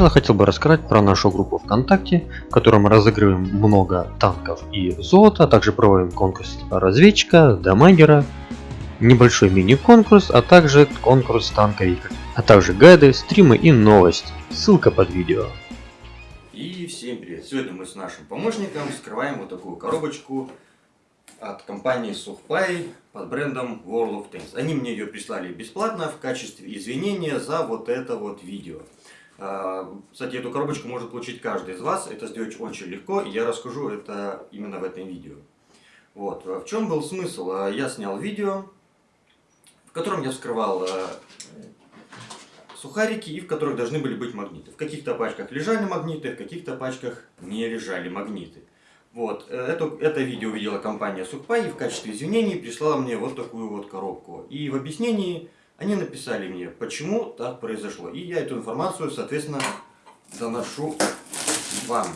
начала хотел бы рассказать про нашу группу ВКонтакте, в которой мы разыгрываем много танков и золота, а также проводим конкурс разведчика, дамагера, небольшой мини-конкурс, а также конкурс танковика, а также гайды, стримы и новости. Ссылка под видео. И всем привет! Сегодня мы с нашим помощником скрываем вот такую коробочку от компании Сухпай под брендом World of Tanks. Они мне ее прислали бесплатно в качестве извинения за вот это вот видео. А, кстати, эту коробочку может получить каждый из вас. Это сделать очень легко, и я расскажу это именно в этом видео. Вот. В чем был смысл? А, я снял видео, в котором я вскрывал а, сухарики и в которых должны были быть магниты. В каких-то пачках лежали магниты, в каких-то пачках не лежали магниты. Вот, э, это, это видео увидела компания Сухпай и в качестве извинений прислала мне вот такую вот коробку. И в объяснении они написали мне, почему так произошло. И я эту информацию, соответственно, доношу вам.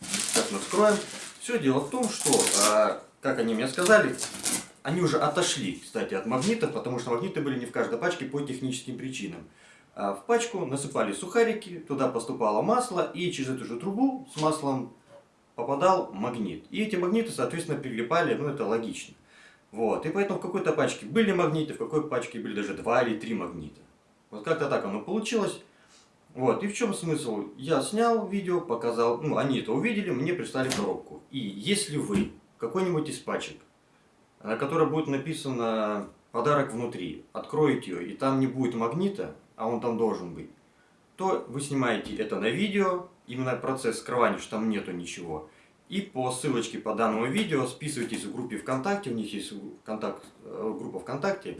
Сейчас мы вскроем. Все дело в том, что, а, как они мне сказали, они уже отошли, кстати, от магнитов, потому что магниты были не в каждой пачке по техническим причинам. А в пачку насыпали сухарики, туда поступало масло, и через эту же трубу с маслом попадал магнит. И эти магниты, соответственно, прилипали, ну это логично. Вот. И поэтому в какой-то пачке были магниты, в какой пачке были даже два или три магнита. Вот как-то так оно получилось. Вот. И в чем смысл? Я снял видео, показал, ну они это увидели, мне прислали коробку. И если вы какой-нибудь из пачек, на которой будет написано подарок внутри, откроете ее, и там не будет магнита, а он там должен быть, то вы снимаете это на видео, именно процесс скрывания, что там нету ничего. И по ссылочке по данному видео списывайтесь в группе ВКонтакте, у них есть контакт, э, группа ВКонтакте.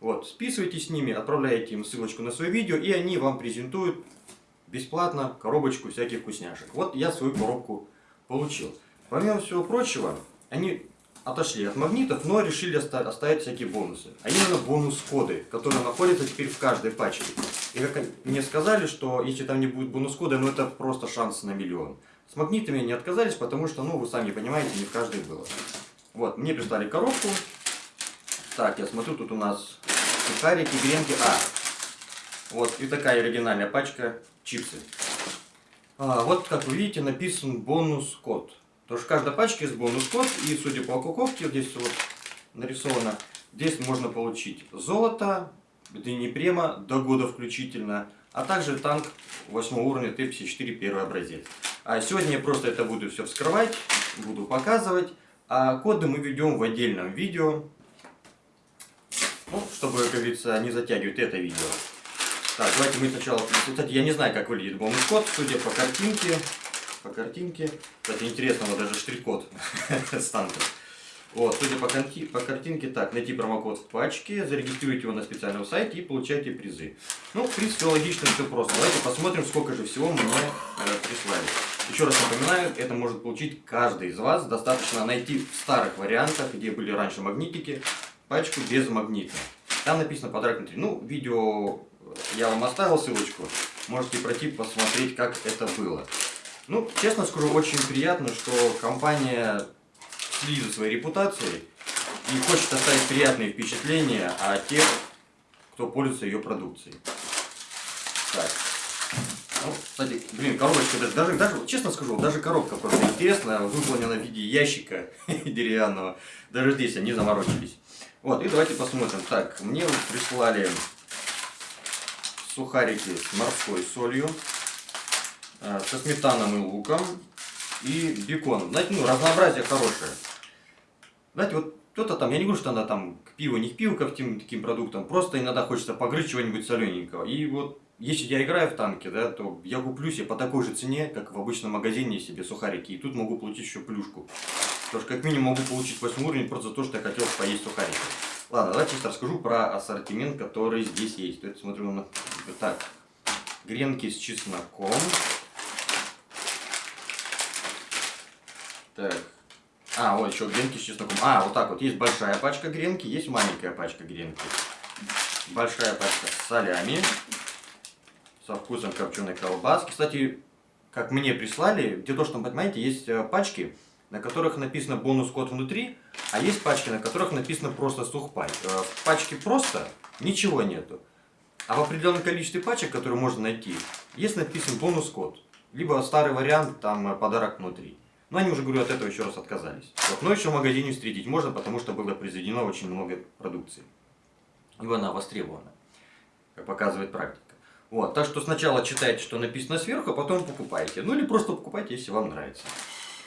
Вот, списывайтесь с ними, отправляете им ссылочку на свое видео, и они вам презентуют бесплатно коробочку всяких вкусняшек. Вот я свою коробку получил. Помимо всего прочего, они отошли от магнитов, но решили оставить всякие бонусы. А именно бонус-коды, которые находятся теперь в каждой пачке. И как мне сказали, что если там не будет бонус-кода, ну это просто шанс на миллион. С магнитами не отказались, потому что, ну вы сами понимаете, не в каждой было. Вот, мне прислали коробку. Так, я смотрю, тут у нас сухарики, гренки. А, вот, и такая оригинальная пачка чипсы. А, вот, как вы видите, написан бонус-код. Потому что в каждой пачке есть бонус-код, и судя по упаковке, здесь вот нарисовано, здесь можно получить золото, Днепрема до года включительно, а также танк 8 уровня Т-54 первый образец. А сегодня я просто это буду все вскрывать, буду показывать, а коды мы ведем в отдельном видео, ну, чтобы, как говорится, не затягивать это видео. Так, давайте мы сначала... Кстати, я не знаю, как выглядит бонус-код, судя по картинке, по картинке. Кстати, интересно, вот даже штрих-код с танка. Вот, судя по, конти, по картинке, так, найти промокод в пачке, зарегистрируйте его на специальном сайте и получайте призы. Ну, в принципе, логично, все просто. Давайте посмотрим, сколько же всего мне э, прислали. Еще раз напоминаю, это может получить каждый из вас. Достаточно найти в старых вариантах, где были раньше магнитики, пачку без магнита. Там написано подарок внутри. Ну, видео я вам оставил ссылочку. Можете пройти посмотреть, как это было. Ну, честно скажу, очень приятно, что компания следит за своей репутацией и хочет оставить приятные впечатления о тех, кто пользуется ее продукцией. Так. Ну, кстати, блин, коробочка, даже, даже, даже, честно скажу, даже коробка просто интересная, выполнена в виде ящика деревянного. Даже здесь они заморочились. Вот, и давайте посмотрим. Так, мне прислали сухарики с морской солью. Э, со сметаном и луком и беконом. Знаете, ну, разнообразие хорошее. Знаете, вот кто-то там, я не говорю, что она там к пиву, не к пиву, ко всем таким продуктам, просто иногда хочется погрызть чего-нибудь солененького. И вот, если я играю в танки, да, то я куплю себе по такой же цене, как в обычном магазине себе сухарики, и тут могу получить еще плюшку. Потому что как минимум могу получить 8 уровень просто за то, что я хотел поесть сухарики. Ладно, давайте сейчас расскажу про ассортимент, который здесь есть. То есть смотрю на... Так, гренки с чесноком. Так. А, вот еще гренки с чесноком. А, вот так вот. Есть большая пачка гренки, есть маленькая пачка гренки. Большая пачка с солями. Со вкусом копченой колбаски. Кстати, как мне прислали, то, что понимаете, есть э, пачки, на которых написано бонус-код внутри, а есть пачки, на которых написано просто сухпай. Э, в пачке просто ничего нету. А в определенном количестве пачек, которые можно найти, есть написан бонус-код. Либо старый вариант, там э, подарок внутри. Но они уже, говорю, от этого еще раз отказались. Вот. Но еще в магазине встретить можно, потому что было произведено очень много продукции. И она востребована, как показывает практика. Вот, так что сначала читайте, что написано сверху, а потом покупайте. Ну или просто покупайте, если вам нравится.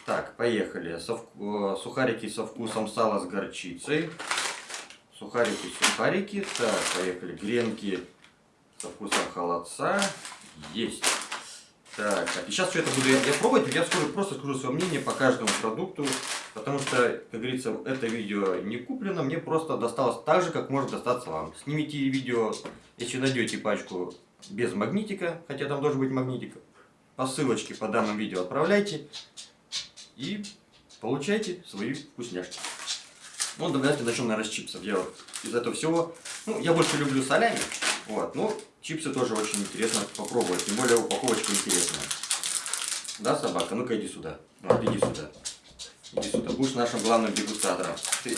Так, поехали. Со. Э, сухарики со вкусом сала с горчицей. Сухарики, сухарики. Так, поехали. Гренки со вкусом холодца. Есть. Так, так, и сейчас все это буду я, я пробовать, я скажу, просто скажу свое мнение по каждому продукту, потому что, как говорится, это видео не куплено, мне просто досталось так же, как может достаться вам. Снимите видео, если найдете пачку без магнитика, хотя там должен быть магнитик, по ссылочке по данному видео отправляйте и получайте свои вкусняшки. Ну, давайте начнем, наверное, с чипсов. Я вот из этого всего, ну, я больше люблю солями, вот, ну, чипсы тоже очень интересно попробовать, тем более упаковочка интересная. Да, собака? Ну-ка иди сюда. Вот, иди сюда. Иди сюда. Будешь нашим главным дегустатором. Ты...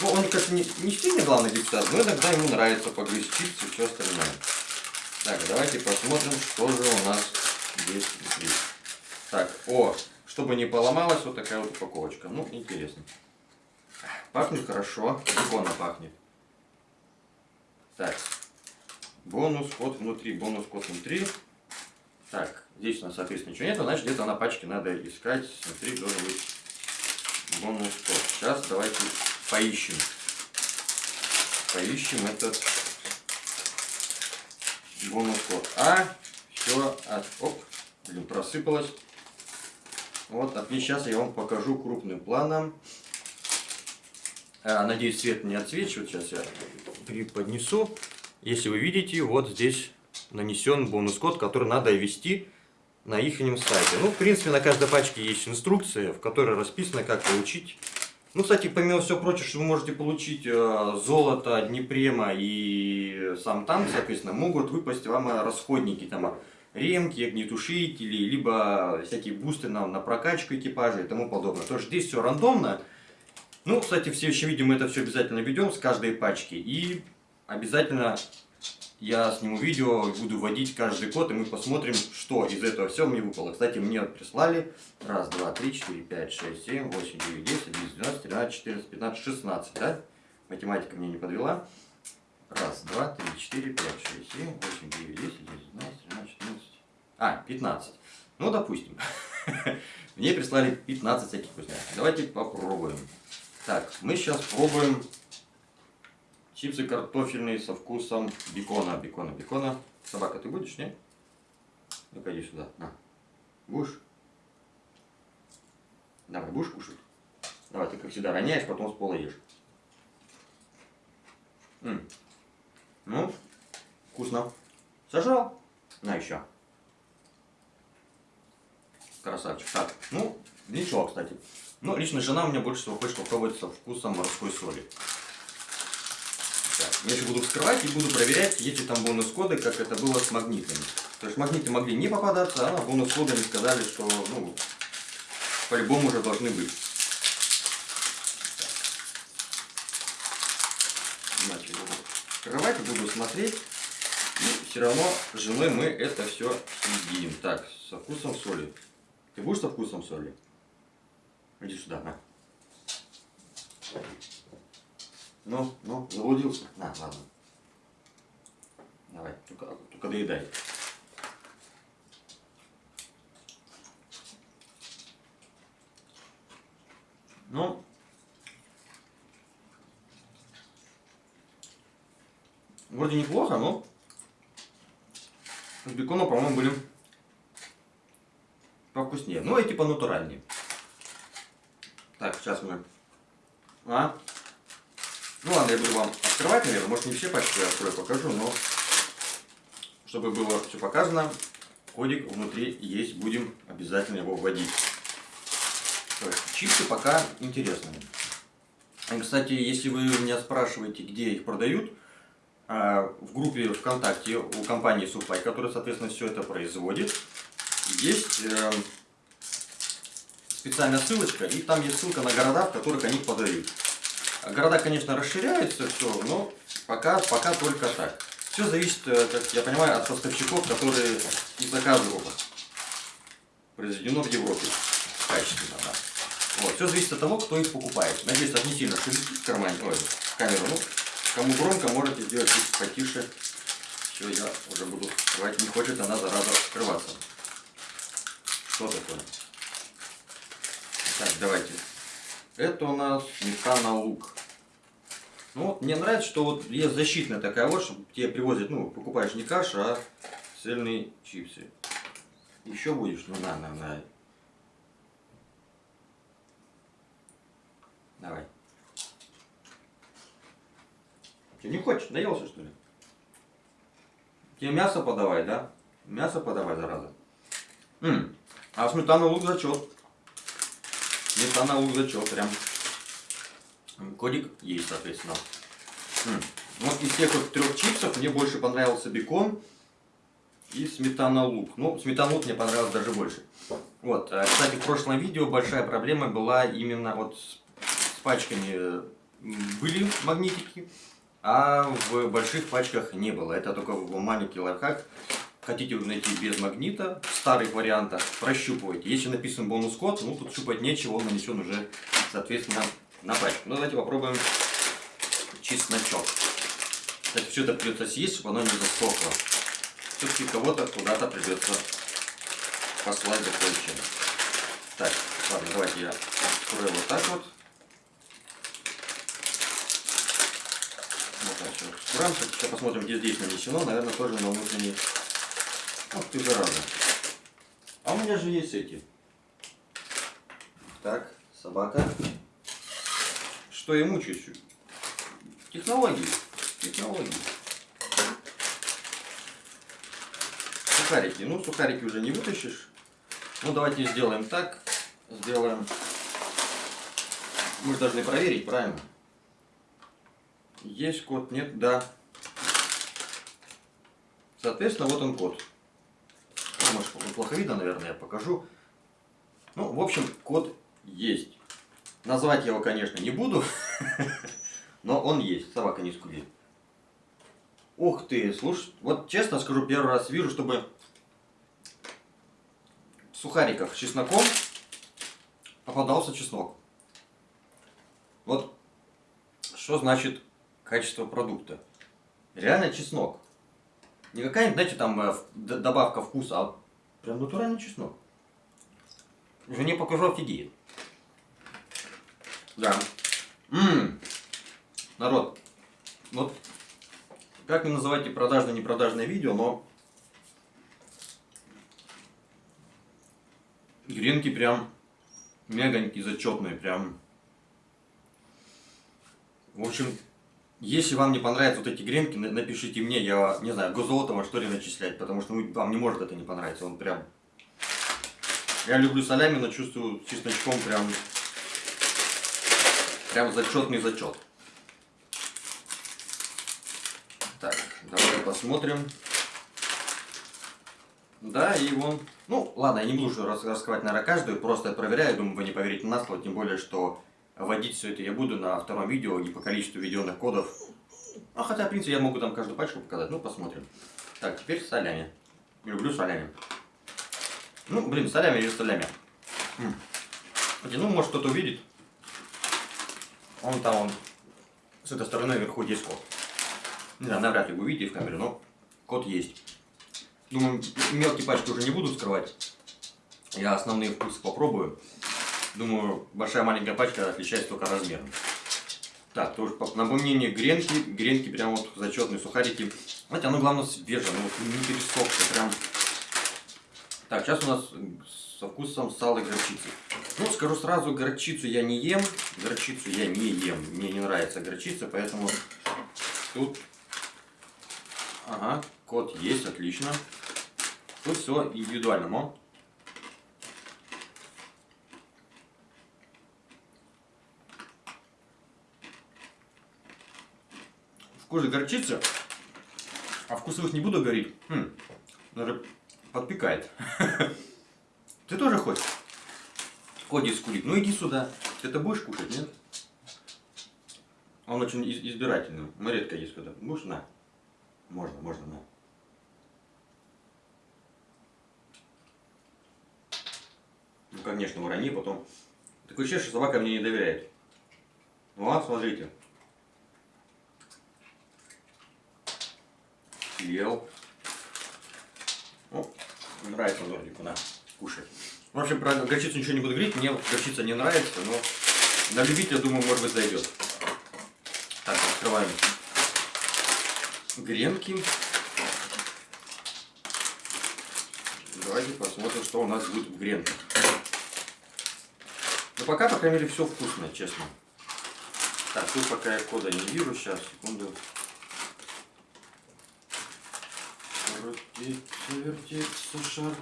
Ну, он, конечно, не, не сильно главный дегустатор, но иногда ему нравится погрызть чипсы и все остальное. Так, давайте посмотрим, что же у нас здесь. Так, о, чтобы не поломалась, вот такая вот упаковочка. Ну, интересно. Пахнет хорошо, бекона пахнет. Так, бонус код внутри, бонус код внутри. Так, здесь у нас, соответственно, ничего нет, значит где-то на пачке надо искать. Внутри должен быть бонус код. Сейчас давайте поищем. Поищем этот код. А, все, от, оп, блин, просыпалось. Вот, отлично, сейчас я вам покажу крупным планом. А, надеюсь, свет не отсвечивает. Сейчас я преподнесу. Если вы видите, вот здесь нанесен бонус-код, который надо ввести на их сайте. Ну, в принципе, на каждой пачке есть инструкция, в которой расписано, как получить. Ну, кстати, помимо всего прочего, что вы можете получить э, золото, Днепрема и сам танк, соответственно, могут выпасть вам расходники, там, ремки, огнетушители, либо всякие бусты на, на прокачку экипажа и тому подобное. Тоже здесь все рандомно. Ну, кстати, в следующем видео мы это все обязательно ведем с каждой пачки. И обязательно я сниму видео, буду вводить каждый код, и мы посмотрим, что из этого все мне выпало. Кстати, мне прислали раз, два, три, четыре, пять, шесть, семь, восемь, девять, десять, одиннадцать, двенадцать, тринадцать, четырнадцать, пятнадцать, шестнадцать, да? Математика мне не подвела. Раз, два, три, четыре, пять, шесть, семь, восемь, девять, десять, одиннадцать, двенадцать, тринадцать, четырнадцать. А, пятнадцать. Ну, допустим. Мне прислали 15 всяких вкусняшек. Давайте попробуем. Так, мы сейчас пробуем Чипсы картофельные со вкусом бекона, бекона, бекона. Собака, ты будешь, не? Ну-ка иди сюда, на. Будешь? Давай, будешь кушать? Давай, ты как всегда роняешь, потом с пола ешь. М. Ну, вкусно. Сажал? На еще. Красавчик. Так, ну, ничего, кстати. Ну, лично жена у меня больше всего хочет попробовать со вкусом морской соли. Я еще буду вскрывать и буду проверять, есть ли там бонус-коды, как это было с магнитами. То есть магниты могли не попадаться, а бонус-кодами сказали, что ну, по-любому уже должны быть. Значит, буду вскрывать буду смотреть. И все равно с женой мы это все съедим. Так, со вкусом соли. Ты будешь со вкусом соли? Иди сюда, на. Ну, ну, заблудился. На, ладно. Давай, только, только доедай. Ну, вроде неплохо, но с беконом, по-моему, были повкуснее. Ну, и типа натуральнее. Так, сейчас мы... А? Ну ладно, я буду вам открывать, наверное. Может не все пачки я открою, покажу, но чтобы было все показано, кодик внутри есть, будем обязательно его вводить. Чипсы пока интересные. И, кстати, если вы меня спрашиваете, где их продают, а, в группе ВКонтакте у компании Супай, которая, соответственно, все это производит, есть э, специальная ссылочка, и там есть ссылка на города, в которых они подают. Города, конечно, расширяются, все, но пока, пока только так. Все зависит, э, как я понимаю, от поставщиков, которые и заказывают. Произведено в Европе. Качественно, да. Вот. Все зависит от того, кто их покупает. Надеюсь, это не сильно шумит в кармане, ой, в камеру. Ну, кому громко, можете сделать чуть потише. Все, я уже буду открывать. Не хочет она, зараза, открываться. Что такое? Так, давайте. Это у нас сметана лук. Ну вот, мне нравится, что вот есть защитная такая вот, что тебе привозят, ну, покупаешь не кашу, а цельные чипсы. Еще будешь? Ну на, на, на. Давай. Ты не хочешь? Наелся что ли? Тебе мясо подавай, да? Мясо подавай, зараза. М а сметана лук зачет. Сметана лук зачет, прям. Кодик есть, соответственно. М Вот из тех вот трех чипсов мне больше понравился бекон и сметана лук. Ну, сметана лук мне понравилось даже больше. Вот, а, кстати, в прошлом видео большая проблема была именно вот с пачками были магнитики, а в больших пачках не было. Это только маленький лайфхак. Хотите вы найти без магнита, в старых вариантах, прощупывайте. Если написан бонус-код, ну тут щупать нечего, он нанесен уже, соответственно, на пачку. Ну давайте попробуем чесночок. Кстати, все это придется съесть, чтобы оно не засохло. Все-таки кого-то куда-то придется послать за кое Так, ладно, давайте я открою вот так вот. Вот так все. Сейчас посмотрим, где здесь нанесено. Наверное, тоже на внутренний Ах ты зараза. А у меня же есть эти. Так, собака. Что я мучаюсь? Технологии. Технологии. Сухарики. Ну, сухарики уже не вытащишь. Ну, давайте сделаем так. Сделаем... Мы же должны проверить, правильно? Есть код, нет, да. Соответственно, вот он код может плохо видно, наверное, я покажу. Ну, в общем, код есть. Назвать его, конечно, не буду, но он есть. Собака не скулит. Ух ты, слушай, вот честно скажу, первый раз вижу, чтобы в сухариках с чесноком попадался чеснок. Вот что значит качество продукта. Реально чеснок. Не какая-нибудь, знаете, там э, добавка вкуса, а Прям натуральный чеснок. Жене покажу, офигеет. Да. Ммм. Народ, вот как не называйте продажное, непродажное видео, но гренки прям мегонькие, зачетные, прям. В общем, если вам не понравятся вот эти гренки, напишите мне, я не знаю, Гозолотова что ли начислять, потому что вам не может это не понравиться, он прям... Я люблю солями, но чувствую чесночком прям... Прям зачетный зачет. Так, давайте посмотрим. Да, и вон... Ну, ладно, я не буду раскрывать, наверное, каждую, просто проверяю, думаю, вы не поверите на слово, тем более, что Вводить все это я буду на втором видео и по количеству введенных кодов. А хотя, в принципе, я могу там каждую пачку показать. Ну, посмотрим. Так, теперь солями. Люблю солями. Ну, блин, солями или солями. Хотя, ну, может кто-то увидит. Он там, он с этой стороны вверху есть код. Не знаю, навряд ли вы увидите в камере, но код есть. Думаю, мелкие пачки уже не буду скрывать. Я основные вкусы попробую. Думаю, большая маленькая пачка отличается только размером. Так, тоже по напомнение гренки. Гренки прям вот зачетные сухарики. Знаете, оно главное свежее, ну вот не пересохшее, прям. Так, сейчас у нас со вкусом сала и горчицы. Ну, скажу сразу, горчицу я не ем. Горчицу я не ем. Мне не нравится горчица, поэтому тут... Ага, код есть, отлично. Тут все индивидуально, но кожи горчица, а вкусовых не буду говорить. Хм, даже подпекает. Ты тоже хочешь? Коди скулит. Ну иди сюда. Ты это будешь кушать, нет? Он очень избирательный. Мы редко есть когда. Будешь? На. Можно, можно, да. Ну, конечно, урони, потом... Такое ощущение, что собака мне не доверяет. Ну, а, смотрите. Съел. Ну, нравится Нордику, на, кушай. В общем, про горчицу ничего не буду говорить, мне горчица не нравится, но на любителя, думаю, может быть, зайдет. Так, открываем гренки. Давайте посмотрим, что у нас будет в гренках. Ну, пока, по крайней мере, все вкусно, честно. Так, тут пока я кода не вижу, сейчас, секунду. Вертится шар.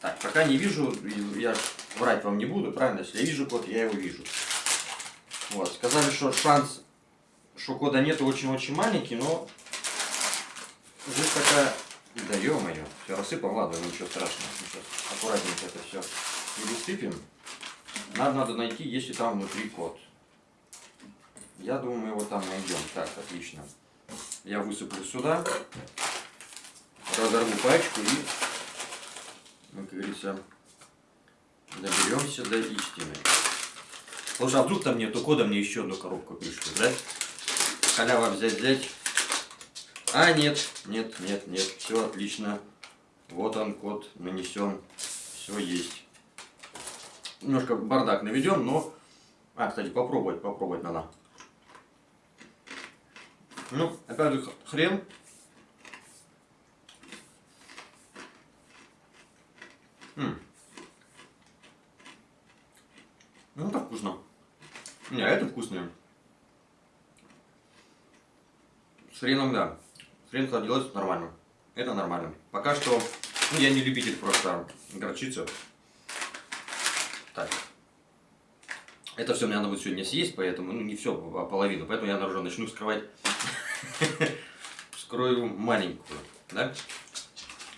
Так, пока не вижу, и я врать вам не буду, правильно? Если я вижу код, я его вижу. Вот, сказали, что шанс, что кода нет, очень-очень маленький, но здесь такая... Да ё-моё, все рассыпал, ладно, ничего страшного. Сейчас аккуратненько это все пересыпем. Надо, надо найти, если там внутри код. Я думаю, мы его там найдем. Так, отлично. Я высыплю сюда, разорву пачку и, как говорится, доберемся до истины. Слушай, а вдруг там нету кода, мне еще одну коробку пришлют, да? Халява взять, взять. А, нет, нет, нет, нет, все отлично. Вот он, код нанесен, все есть. Немножко бардак наведем, но... А, кстати, попробовать, попробовать надо. Ну, опять же, хрен. М. Ну, так вкусно. Не, это вкусное. С хреном, да. Хрен холодилось нормально. Это нормально. Пока что, ну, я не любитель просто горчицы. Так. Это все мне надо будет сегодня съесть, поэтому, ну, не все, а половину. Поэтому я уже начну вскрывать. Вскрою маленькую, да?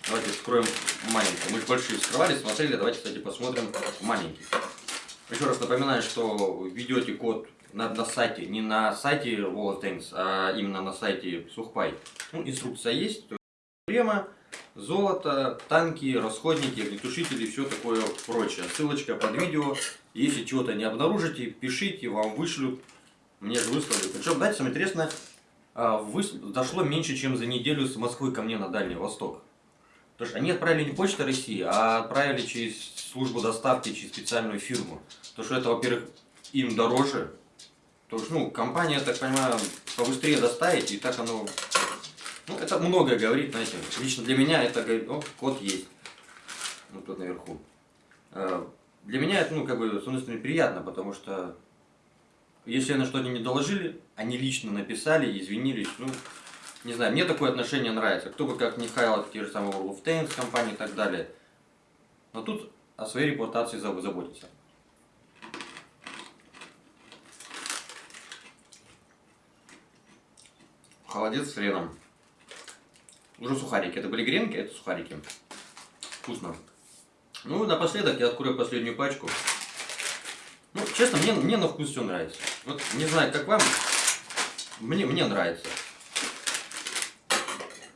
Давайте вскроем маленькую. Мы же большие вскрывали, смотрели. Давайте, кстати, посмотрим маленький. Еще раз напоминаю, что введете код на, на сайте, не на сайте Tanks, а именно на сайте Сухпай. Ну, инструкция есть. Према, золото, танки, расходники, огнетушители все такое прочее. Ссылочка под видео. Если чего-то не обнаружите, пишите, вам вышлют. Мне же выслали. Причем, знаете, самое интересное, а, дошло меньше, чем за неделю с Москвы ко мне на Дальний Восток. Потому что они отправили не Почта России, а отправили через службу доставки, через специальную фирму. То что это, во-первых, им дороже. То что, ну, компания, я так понимаю, побыстрее доставить, и так оно... Ну, это многое говорит, знаете. Лично для меня это говорит, о, код есть. Вот тут наверху. А, для меня это, ну, как бы, с одной стороны, приятно, потому что если на что-то не доложили, они лично написали, извинились, ну, не знаю, мне такое отношение нравится. Кто бы как Михайлов, те же самые World of Tanks компании и так далее. Но тут о своей репутации заботиться. Холодец с хреном. Уже сухарики. Это были гренки, это сухарики. Вкусно. Ну, напоследок я открою последнюю пачку. Ну, честно, мне, мне на вкус все нравится. Вот не знаю, как вам. Мне, мне нравится.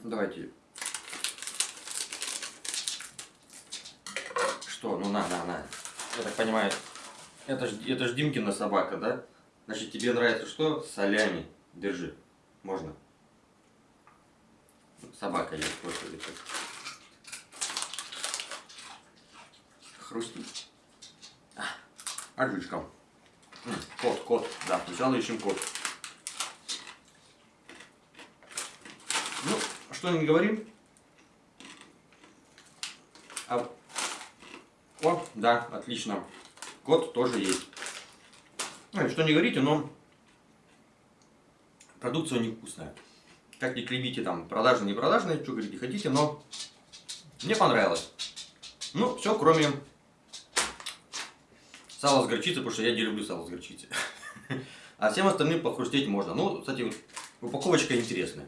Давайте. Что? Ну на, на, на. Я так понимаю, это ж, это ж Димкина собака, да? Значит, тебе нравится что? Солями. Держи. Можно. Собака есть, господи. Хрустит. А, Отлично. Кот, кот. Да, сначала ищем кот. Ну, что не говорим? А... О, да, отлично. Кот тоже есть. Ну, что не говорите, но продукция невкусная. Как ни клебите там, продажные, не продажные, что говорите хотите, но мне понравилось. Ну, все, кроме сала с горчицей, потому что я не люблю сало с горчицей. А всем остальным похрустеть можно. Ну, кстати, упаковочка интересная.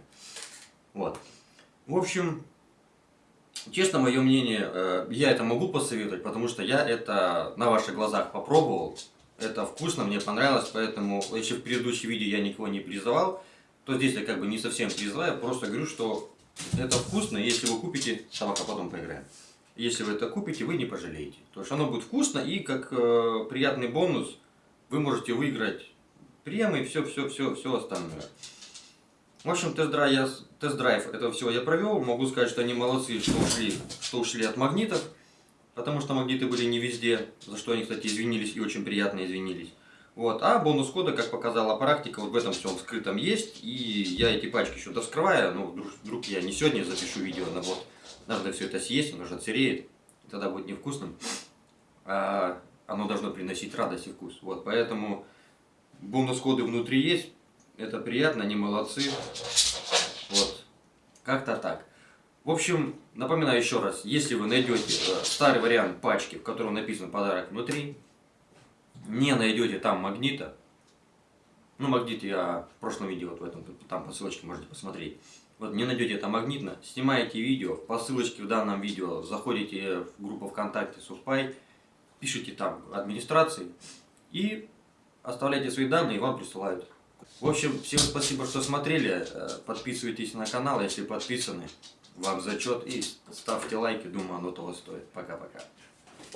Вот. В общем, честно, мое мнение, э, я это могу посоветовать, потому что я это на ваших глазах попробовал. Это вкусно, мне понравилось, поэтому, если в предыдущем видео я никого не призывал, то здесь я как бы не совсем призываю, просто говорю, что это вкусно, если вы купите, собака потом поиграем. Если вы это купите, вы не пожалеете. То есть оно будет вкусно и как э, приятный бонус вы можете выиграть премии, все, все, все, все остальное. В общем, тест-драйв, тест-драйв этого всего я провел. Могу сказать, что они молодцы, что ушли, что ушли от магнитов. Потому что магниты были не везде, за что они, кстати, извинились и очень приятно извинились. Вот. А бонус кода, как показала практика, вот в этом всем скрытом есть. И я эти пачки еще доскрываю. Ну, вдруг, вдруг я не сегодня запишу видео, но вот надо все это съесть, оно же отсыреет. Тогда будет невкусным. А оно должно приносить радость и вкус. Вот. Поэтому бонус коды внутри есть. Это приятно, они молодцы. Вот. Как-то так. В общем, напоминаю еще раз, если вы найдете э, старый вариант пачки, в котором написан подарок внутри, не найдете там магнита, ну магнит я в прошлом видео вот в этом, там по ссылочке можете посмотреть, вот не найдете там магнитно, снимаете видео, по ссылочке в данном видео заходите в группу ВКонтакте Сухпай, пишите там администрации и оставляйте свои данные и вам присылают. В общем, всем спасибо, что смотрели, э, подписывайтесь на канал, если подписаны вам зачет и ставьте лайки, думаю, оно того стоит. Пока-пока.